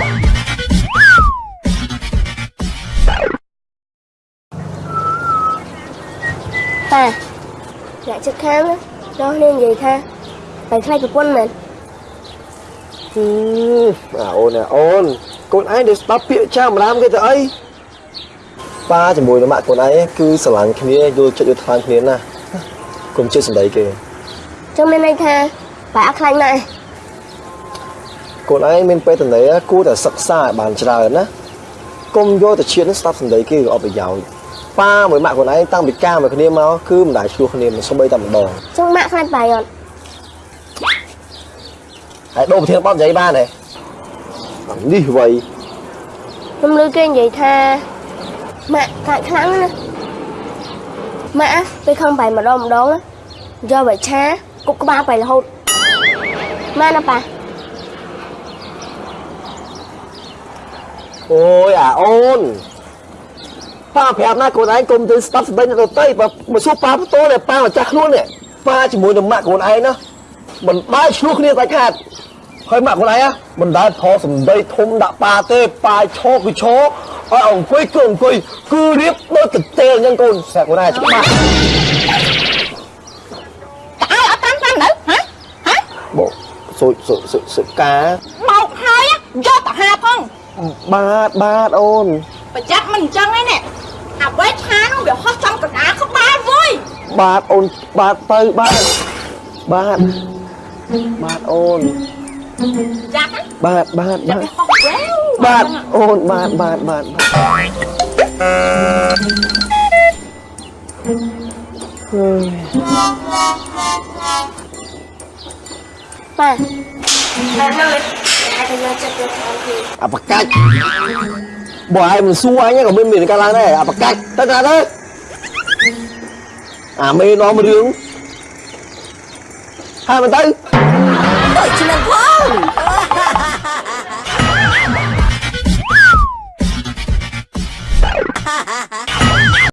តាអ្នកជិតខាងណាដល់គ្នានិយាយថាបែរខ្លាចប្រពន្ធមែនហឹមអាអូនណាអូនកូនឯងដែលស្ដាប់ពាក្យចាស់ម្ដាមគេទៅអីប៉ាជាមួយនឹងម៉ាក់កូនឯងគឺស្រឡាញ់គ្នាយល់ចិត្តយល់ថ្លើមគ្នាណាស់កុំជិះសម្ដីគេចឹងមានន័យថាបែរអត់ខ្លាចម៉ាក់ ឯងកូនឯងមានពេលតនេគួរតែសិក្សាឲ្យបានច្រើនណាកុំយកទៅឈៀនស្ដាប់សម្ដីគេក៏អត់ប្រយោជន៍ប៉ាមួយម៉ាក់កូនឯងតាំងពីការមកគ្នាមកគឺមិនដែលឆ្លោះគ្នាមិនសូម្បីតែម្ដងចឹងម៉ាក់ខ្លាចបែរអត់ហើយដូរប្រធានបទនិយាយបានទេអានេះវៃខ្ញុំឮគេនិយាយថាម៉ាក់ខ្លាចខ្លាំងណាស់ម៉ាក់ពេលខំបែរម្ដងម្ដងណាយកបាយឆាគប់ក្បាលបែររហូតម៉ាក់ណាប៉ា អូយអាអូនប៉ាប្រាប់ណាកូនឯងកុំទៅស្ដាប់សម្ដីអ្នកដទៃបើមកសួរប៉ាបន្ទោនេះប៉ាម្ចាស់ខ្លួននេះប៉ាជាមួយនឹងម៉ាក់កូនឯងណាមិនដែលឆ្លោះគ្នាដាច់ខាតហើយម៉ាក់កូនឯងណាមិនដែលថតសម្ដីធំដាក់ប៉ាទេប៉ាឈរគឺឈរឲ្យអង្គុយគឺអង្គុយគឺរៀបដូចកន្ទេលអញ្ចឹងកូនស្រាប់កូនឯងច្បាស់តើអើអត់តាមតាមនៅហ៎ហ៎បោសុយសុយសុយសុយកាបោកហើយយកទៅហាផង បាទបាទអូនប្រយ័ត្នមិនអញ្ចឹងឯនេះអាវេឆានោះវាហោះចំកណ្ដាលក្បាលមួយបាទអូនបាទទៅបាទបាទបាទអូនយ៉ាក់ណាបាទបាទយ៉ាបាទក់វាហោះវែវបាទអូនបាទបាទបាទហឺប៉ាម៉ាក់ហ្នឹងអាចទៅយកចិត្តយកខាងគេអាបកាច់បើឯងមិនសួរអញក៏មានមានកាលឡើងដែរអាបកាច់ទៅណាទៅអាមេនាំរឿងហើយមិនទៅដូចឆ្នាំផង